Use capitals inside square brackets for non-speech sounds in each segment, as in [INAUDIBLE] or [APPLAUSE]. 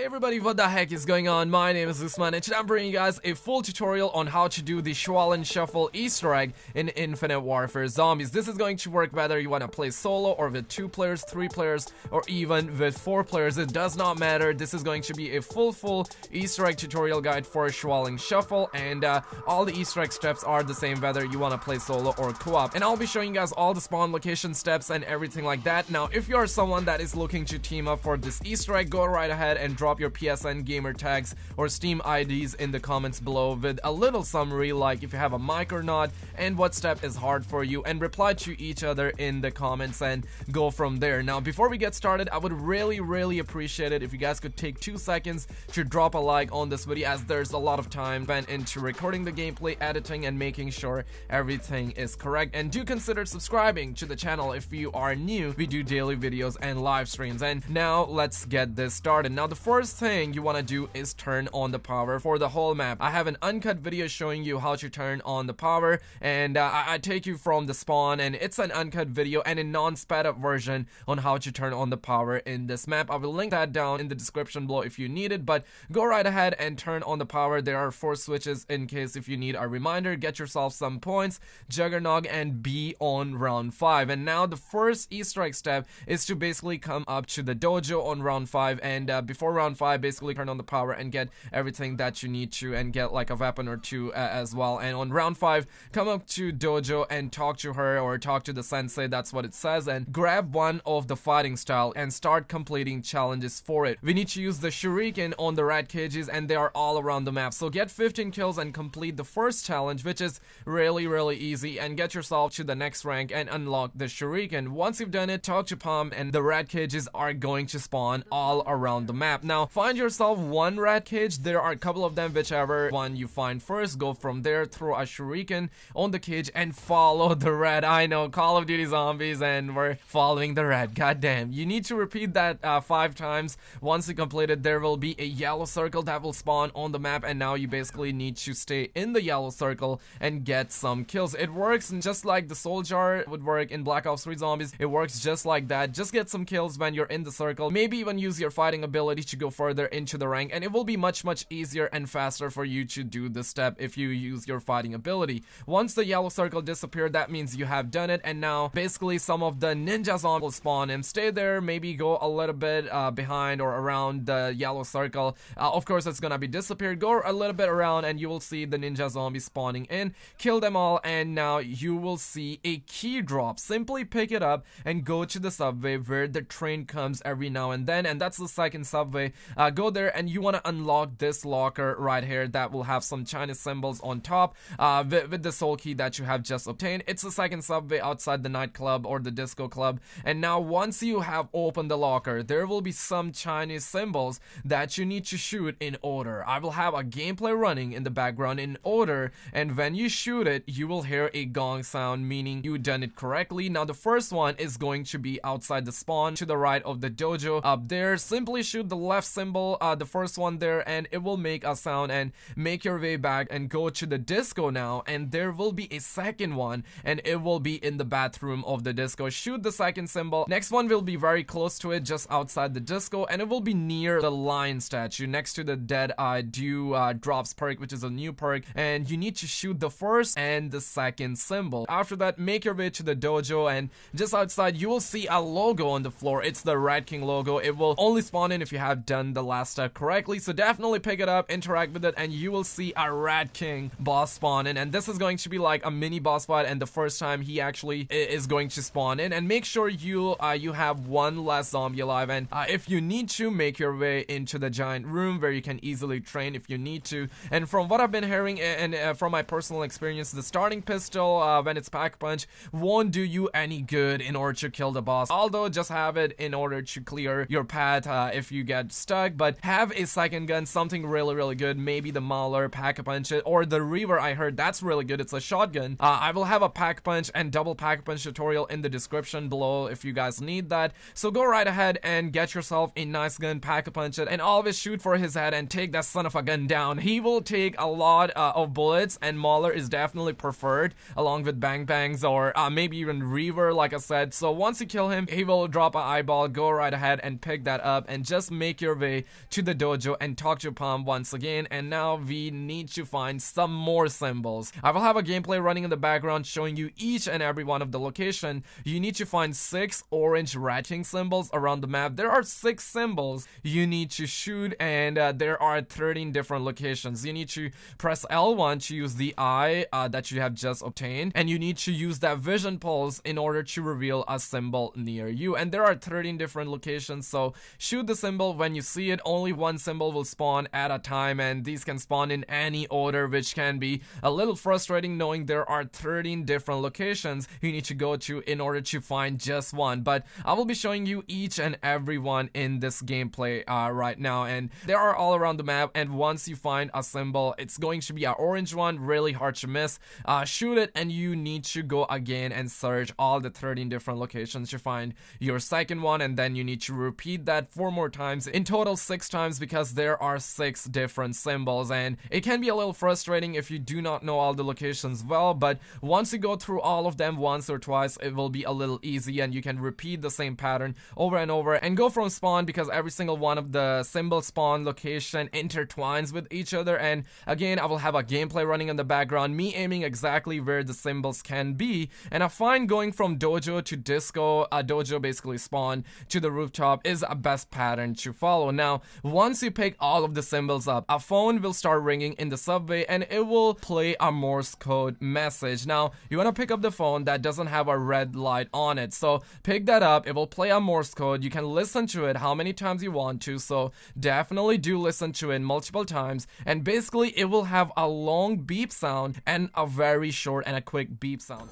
Hey everybody, what the heck is going on? My name is Usman and today I'm bringing you guys a full tutorial on how to do the Shaolin Shuffle easter egg in Infinite Warfare Zombies. This is going to work whether you want to play solo or with two players, three players, or even with four players. It does not matter. This is going to be a full, full easter egg tutorial guide for Shaolin Shuffle and uh, all the easter egg steps are the same whether you want to play solo or co-op. And I'll be showing you guys all the spawn location steps and everything like that. Now, if you are someone that is looking to team up for this easter egg, go right ahead and drop your PSN gamer tags or Steam IDs in the comments below with a little summary like if you have a mic or not and what step is hard for you and reply to each other in the comments and go from there. Now before we get started I would really really appreciate it if you guys could take two seconds to drop a like on this video as there's a lot of time spent into recording the gameplay, editing and making sure everything is correct and do consider subscribing to the channel if you are new. We do daily videos and live streams and now let's get this started. Now the first thing you want to do is turn on the power for the whole map. I have an uncut video showing you how to turn on the power and uh, I, I, take you from the spawn and it's an uncut video and a non-sped up version on how to turn on the power in this map. I will link that down in the description below if you need it but go right ahead and turn on the power. There are four switches in case if you need a reminder. Get yourself some points, Juggernog and be on round 5 and now the first easter egg step is to basically come up to the dojo on round 5 and uh, before round 5 basically turn on the power and get everything that you need to and get like a weapon or two uh, as well. And on round 5, come up to Dojo and talk to her or talk to the sensei, that's what it says, and grab one of the fighting style and start completing challenges for it. We need to use the shuriken on the rat cages and they are all around the map. So get 15 kills and complete the first challenge which is really really easy and get yourself to the next rank and unlock the shuriken. Once you've done it, talk to Pam and the rat cages are going to spawn all around the map. Now find yourself one rat cage, there are a couple of them, whichever one you find first, go from there, throw a shuriken on the cage and follow [LAUGHS] the rat. I know, Call of Duty Zombies and we're following the rat, goddamn. You need to repeat that uh, five times. Once you complete it, there will be a yellow circle that will spawn on the map and now you basically need to stay in the yellow circle and get some kills. It works just like the soul jar would work in Black Ops 3 Zombies. It works just like that. Just get some kills when you're in the circle. Maybe even use your fighting ability to go further into the rank and it will be much much easier and faster for you to do this step if you use your fighting ability. Once the yellow circle disappeared that means you have done it and now basically some of the ninja zombies will spawn and stay there maybe go a little bit uh, behind or around the yellow circle. Uh, of course it's gonna be disappeared. Go a little bit around and you will see the ninja zombies spawning in. Kill them all and now you will see a key drop. Simply pick it up and go to the subway where the train comes every now and then and that's the second subway. Uh, go there and you want to unlock this locker right here that will have some Chinese symbols on top uh, with, with, the soul key that you have just obtained. It's the second subway outside the nightclub or the disco club. And now once you have opened the locker, there will be some Chinese symbols that you need to shoot in order. I will have a gameplay running in the background in order and when you shoot it, you will hear a gong sound meaning you done it correctly. Now the first one is going to be outside the spawn to the right of the dojo. Up there, simply shoot the left symbol uh, the first one there, and it will make a sound and make your way back and go to the disco now, and there will be a second one, and it will be in the bathroom of the disco. Shoot the second symbol. Next one will be very close to it, just outside the disco, and it will be near the lion statue, next to the dead eye dew uh, drops perk, which is a new perk, and you need to shoot the first and the second symbol. After that, make your way to the dojo, and just outside, you will see a logo on the floor. It's the Rat King logo. It will only spawn in if you have done the last step correctly. So definitely pick it up, interact with it, and you will see a Rat King boss spawn in. And this is going to be like a mini boss fight and the first time he actually is going to spawn in. And make sure you uh, you have one less zombie alive. And uh, if you need to, make your way into the giant room where you can easily train if you need to. And from what I've been hearing and uh, from my personal experience, the starting pistol, uh, when it's pack punch, won't do you any good in order to kill the boss. Although just have it in order to clear your path uh, if you get stuck but have a second gun, something really, really good. Maybe the Mauler, Pack-a-Punch, or the Reaver I heard, that's really good. It's a shotgun. Uh, I will have a Pack-Punch and double Pack-Punch tutorial in the description below if you guys need that. So go right ahead and get yourself a nice gun, Pack-a-Punch it, and always shoot for his head and take that son of a gun down. He will take a lot uh, of bullets, and Mauler is definitely preferred, along with Bang Bangs or uh, maybe even Reaver, like I said. So once you kill him, he will drop an eyeball, go right ahead and pick that up, and just make your your way to the dojo and talk to Pam once again. And now we need to find some more symbols. I will have a gameplay running in the background showing you each and every one of the location. You need to find six orange ratching symbols around the map. There are six symbols you need to shoot and uh, there are 13 different locations. You need to press L1 to use the eye uh, that you have just obtained and you need to use that vision pulse in order to reveal a symbol near you. And there are 13 different locations so shoot the symbol when you see it. Only one symbol will spawn at a time and these can spawn in any order which can be a little frustrating knowing there are 13 different locations you need to go to in order to find just one. But I will be showing you each and every one in this gameplay uh, right now and they are all around the map and once you find a symbol it's going to be an orange one really hard to miss uh, shoot it and you need to go again and search all the 13 different locations to find your second one and then you need to repeat that four more times in total six times because there are six different symbols and it can be a little frustrating if you do not know all the locations well but once you go through all of them once or twice it will be a little easy and you can repeat the same pattern over and over and go from spawn because every single one of the symbol spawn location intertwines with each other and again I will have a gameplay running in the background me aiming exactly where the symbols can be and I find going from dojo to disco a dojo basically spawn to the rooftop is a best pattern to follow now once you pick all of the symbols up a phone will start ringing in the subway and it will play a Morse code message. Now you want to pick up the phone that doesn't have a red light on it. So pick that up. It will play a Morse code. You can listen to it how many times you want to. So definitely do listen to it multiple times. And basically it will have a long beep sound and a very short and a quick beep sound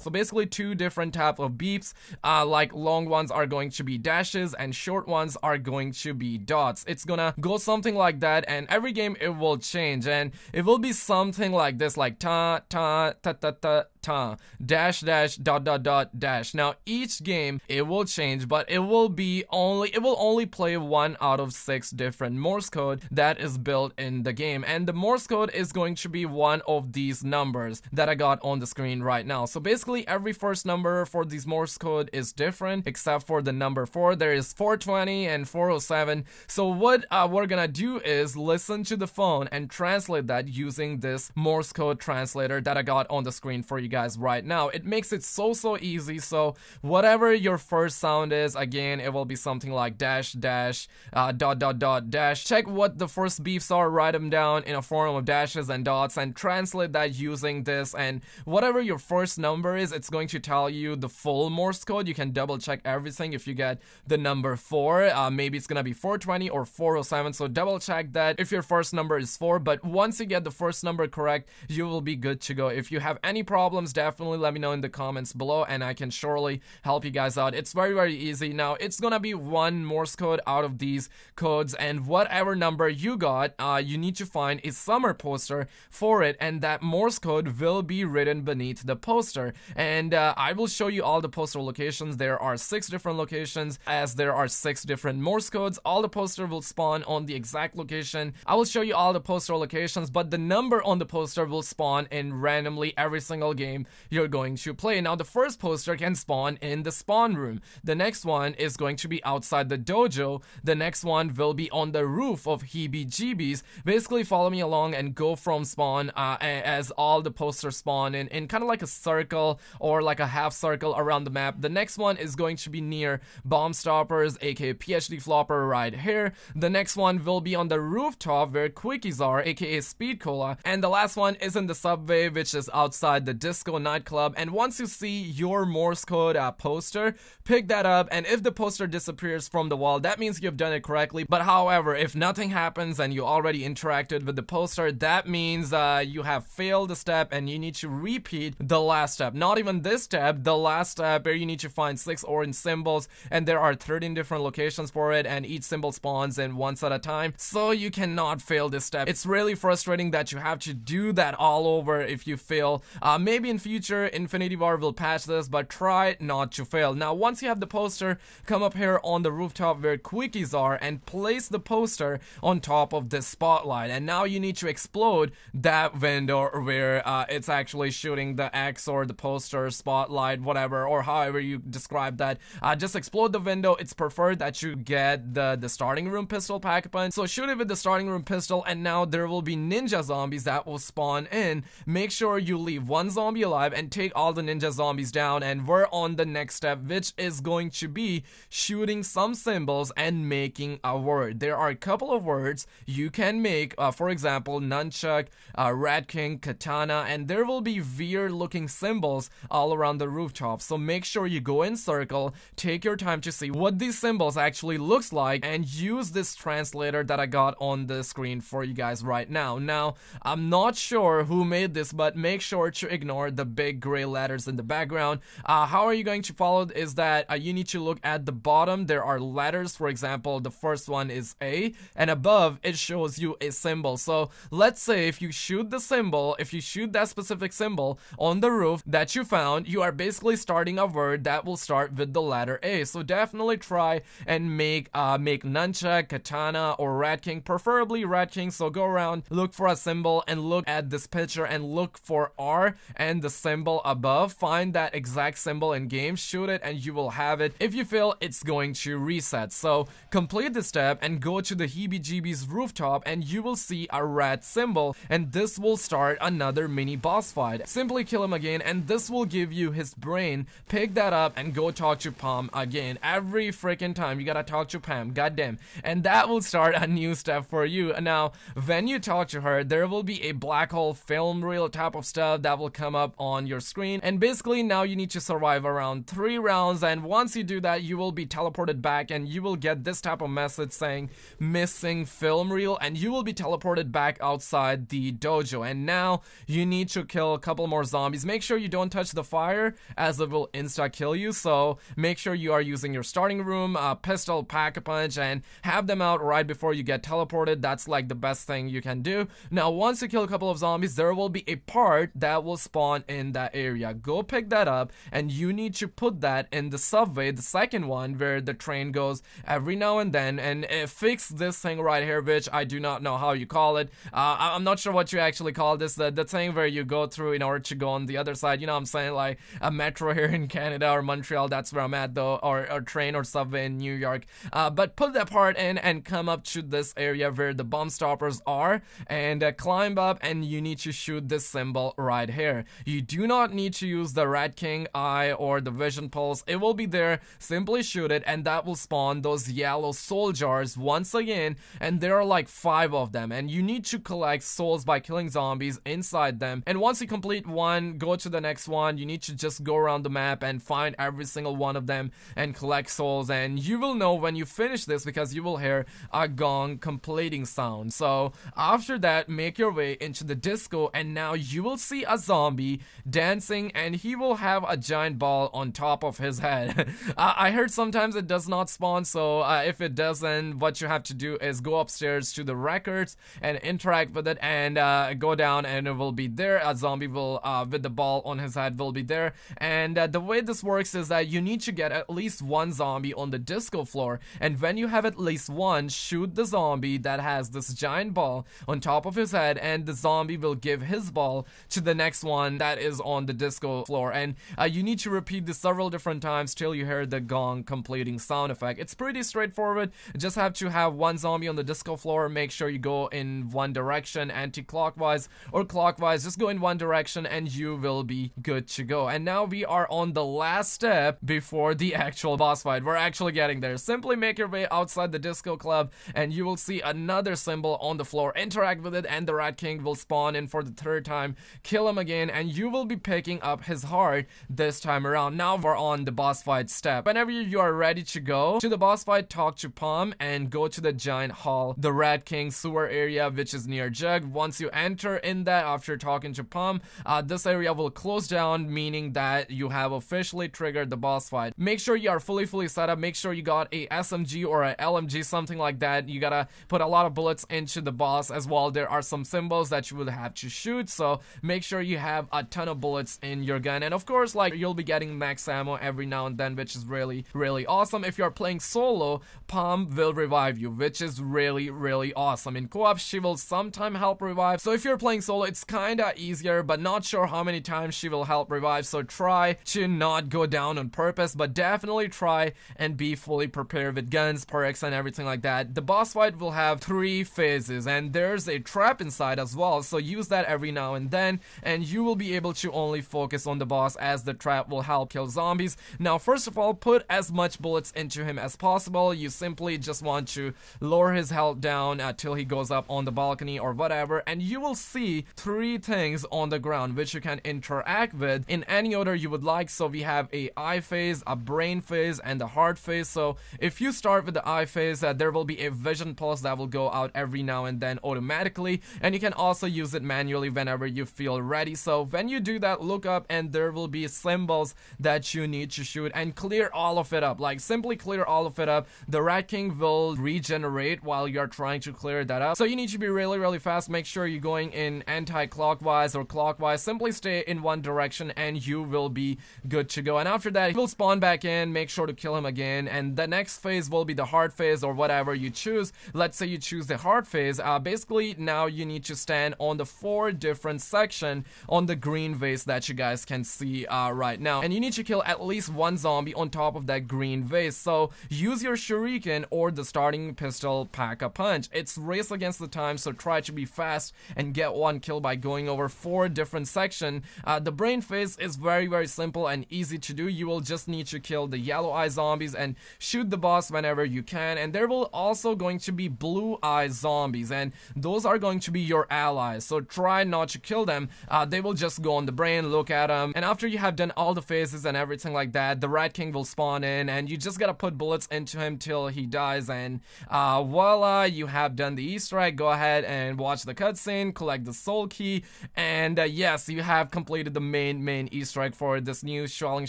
So basically two different type of beeps, uh, like long ones are going to be dashes and short ones are going to be dots. It's gonna go something like that and every game it will change and it will be something like this like ta ta ta ta ta dash dash dot dot dot dash. Now each game it will change but it will be only it will only play one out of six different morse code that is built in the game. And the morse code is going to be one of these numbers that i got on the screen right now. So basically every first number for these morse code is different except for the number four. There is 420 and 407 so what uh, we're gonna do is listen to the phone and translate that using this morse code translator that i got on the screen for you guys right now. It makes it so so easy. So whatever your first sound is, again, it will be something like dash dash uh, dot dot dot dash. Check what the first beeps are, write them down in a form of dashes and dots, and translate that using this. And whatever your first number is, it's going to tell you the full Morse code. You can double check everything if you get the number four. Uh, maybe it's gonna be 420 or 407. So double check that if your first number is four. But once you get the first number correct, you will be good to go. If you have any problem problems, definitely let me know in the comments below and I can surely help you guys out. It's very, very easy. Now, it's gonna be one Morse code out of these codes and whatever number you got, uh, you need to find a summer poster for it and that Morse code will be written beneath the poster. And uh, I will show you all the poster locations. There are six different locations as there are six different Morse codes. All the poster will spawn on the exact location. I will show you all the poster locations, but the number on the poster will spawn in randomly every single game game you're going to play. Now, the first poster can spawn in the spawn room. The next one is going to be outside the dojo. The next one will be on the roof of Heebie-Jeebies. Basically, follow me along and go from spawn uh, as all the posters spawn in, in kind of like a circle or like a half circle around the map. The next one is going to be near Bomb Stoppers, aka PhD Flopper right here. The next one will be on the rooftop where Quickies are, aka Speed Cola. And the last one is in the subway, which is outside the disco Disco nightclub. And once you see your Morse code uh, poster, pick that up. And if the poster disappears from the wall, that means you've done it correctly. But however, if nothing happens and you already interacted with the poster, that means uh, you have failed the step and you need to repeat the last step. Not even this step, the last step where you need to find six orange symbols. And there are 13 different locations for it. And each symbol spawns in once at a time. So you cannot fail this step. It's really frustrating that you have to do that all over if you fail. Uh, maybe in future Infinity Ward will patch this, but try not to fail. Now, once you have the poster, come up here on the rooftop where quickies are and place the poster on top of this spotlight. And now you need to explode that window where uh, it's actually shooting the X or the poster, spotlight, whatever, or however you describe that. Uh, just explode the window. It's preferred that you get the, the starting room pistol pack punch. So shoot it with the starting room pistol, and now there will be ninja zombies that will spawn in. Make sure you leave one zombie alive and take all the ninja zombies down. And we're on the next step, which is going to be shooting some symbols and making a word. There are a couple of words you can make, uh, for example, nunchuck, uh, rat king, katana, and there will be weird looking symbols all around the rooftop. So make sure you go in circle, take your time to see what these symbols actually looks like, and use this translator that I got on the screen for you guys right now. Now, I'm not sure who made this, but make sure to ignore the big gray letters in the background. Uh, how are you going to follow is that uh, you need to look at the bottom. There are letters, for example, the first one is A, and above it shows you a symbol. So let's say if you shoot the symbol, if you shoot that specific symbol on the roof that you found, you are basically starting a word that will start with the letter A. So definitely try and make uh, make nunchuck, katana, or rat king, preferably rat king. So go around, look for a symbol, and look at this picture and look for R and the symbol above. Find that exact symbol in game, shoot it, and you will have it. If you fail, it's going to reset. So complete the step and go to the heebie-jeebies rooftop and you will see a red symbol and this will start another mini boss fight. Simply kill him again and this will give you his brain. Pick that up and go talk to Pam again. Every freaking time you gotta talk to Pam, goddamn. And that will start a new step for you. Now, when you talk to her, there will be a black hole film reel type of stuff that will come up on your screen. And basically now you need to survive around three rounds and once you do that, you will be teleported back and you will get this type of message saying missing film reel and you will be teleported back outside the dojo. And now you need to kill a couple more zombies. Make sure you don't touch the fire as it will insta kill you. So make sure you are using your starting room, uh, pistol, pack a punch and have them out right before you get teleported. That's like the best thing you can do. Now once you kill a couple of zombies, there will be a part that will spawn in that area. Go pick that up and you need to put that in the subway, the second one where the train goes every now and then and uh, fix this thing right here which I do not know how you call it. Uh, I'm not sure what you actually call this, the, the thing where you go through in order to go on the other side, you know I'm saying, like a metro [LAUGHS] here in Canada or Montreal, that's where I'm at though, or, or train or subway in New York. Uh, but put that part in and come up to this area where the bomb stoppers are and uh, climb up and you need to shoot this symbol right here. You do not need to use the Rat King eye or the vision pulse. It will be there. Simply shoot it and that will spawn those yellow soul jars once again. And there are like five of them. And you need to collect souls by killing zombies inside them. And once you complete one go to the next one. You need to just go around the map and find every single one of them and collect souls. And you will know when you finish this because you will hear a gong completing sound. So after that make your way into the disco and now you will see a zombie dancing and he will have a giant ball on top of his head. [LAUGHS] I heard sometimes it does not spawn so uh, if it doesn't what you have to do is go upstairs to the records and interact with it and uh, go down and it will be there. A zombie will uh, with the ball on his head will be there. And uh, the way this works is that you need to get at least one zombie on the disco floor. And when you have at least one shoot the zombie that has this giant ball on top of his head and the zombie will give his ball to the next one that is on the disco floor. And uh, you need to repeat this several different times till you hear the gong completing sound effect. It's pretty straightforward. Just have to have one zombie on the disco floor. Make sure you go in one direction anti-clockwise or clockwise. Just go in one direction and you will be good to go. And now we are on the last step before the actual boss fight. We're actually getting there. Simply make your way outside the disco club and you will see another symbol on the floor. Interact with it and the rat king will spawn in for the third time. Kill him again and you will be picking up his heart this time around. Now we're on the boss fight step. Whenever you are ready to go to the boss fight talk to Pam and go to the giant hall the rat king sewer area which is near Jug. Once you enter in that after talking to Pam uh, this area will close down meaning that you have officially triggered the boss fight. Make sure you are fully fully set up. Make sure you got a SMG or a LMG something like that. You gotta put a lot of bullets into the boss as well. There are some symbols that you will have to shoot so make sure you have a a ton of bullets in your gun. And of course, like you'll be getting max ammo every now and then, which is really, really awesome. If you're playing solo, Pam will revive you, which is really, really awesome. In co-op, she will sometime help revive. So if you're playing solo, it's kinda easier, but not sure how many times she will help revive. So try to not go down on purpose, but definitely try and be fully prepared with guns, perks, and everything like that. The boss fight will have three phases, and there's a trap inside as well. So use that every now and then, and you will be able to only focus on the boss as the trap will help kill zombies. Now, first of all, put as much bullets into him as possible. You simply just want to lower his health down until he goes up on the balcony or whatever, and you will see three things on the ground which you can interact with in any order you would like. So we have a eye phase, a brain phase, and a heart phase. So if you start with the eye phase, uh, there will be a vision pulse that will go out every now and then automatically, and you can also use it manually whenever you feel ready. So when you do that, look up and there will be symbols that you need to shoot and clear all of it up. Like simply clear all of it up. The Rat King will regenerate while you're trying to clear that up. So you need to be really, really fast. Make sure you're going in anti-clockwise or clockwise. Simply stay in one direction and you will be good to go. And after that, he will spawn back in. Make sure to kill him again. And the next phase will be the hard phase or whatever you choose. Let's say you choose the hard phase. Uh, basically, now you need to stand on the four different section on the green vase that you guys can see uh, right now. And you need to kill at least one zombie on top of that green vase. So use your shuriken or the starting pistol pack a punch. It's race against the time, so try to be fast and get one kill by going over four different section. Uh, the brain phase is very very simple and easy to do. You will just need to kill the yellow eye zombies and shoot the boss whenever you can. And there will also going to be blue eye zombies and those are going to be your allies. So try not to kill them. Uh, they will just go on the brain, look at him, and after you have done all the phases and everything like that, the Rat King will spawn in and you just gotta put bullets into him till he dies and uh, voila, you have done the Easter egg. Go ahead and watch the cutscene, collect the soul key, and uh, yes, you have completed the main main Easter egg for this new Shaolin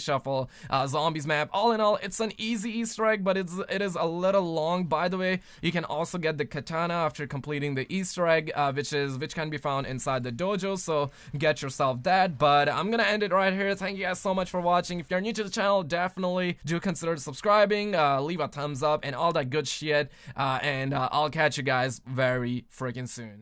Shuffle uh, Zombies map. All in all, it's an easy Easter egg, but it's it is a little long. By the way, you can also get the katana after completing the Easter egg, uh, which is which can be found inside the dojo. So get yourself that. But I'm gonna end it right here. Thank you guys so much for watching. If you're new to the channel, definitely do consider subscribing, uh, leave a thumbs up, and all that good shit. Uh, and uh, I'll catch you guys very freaking soon.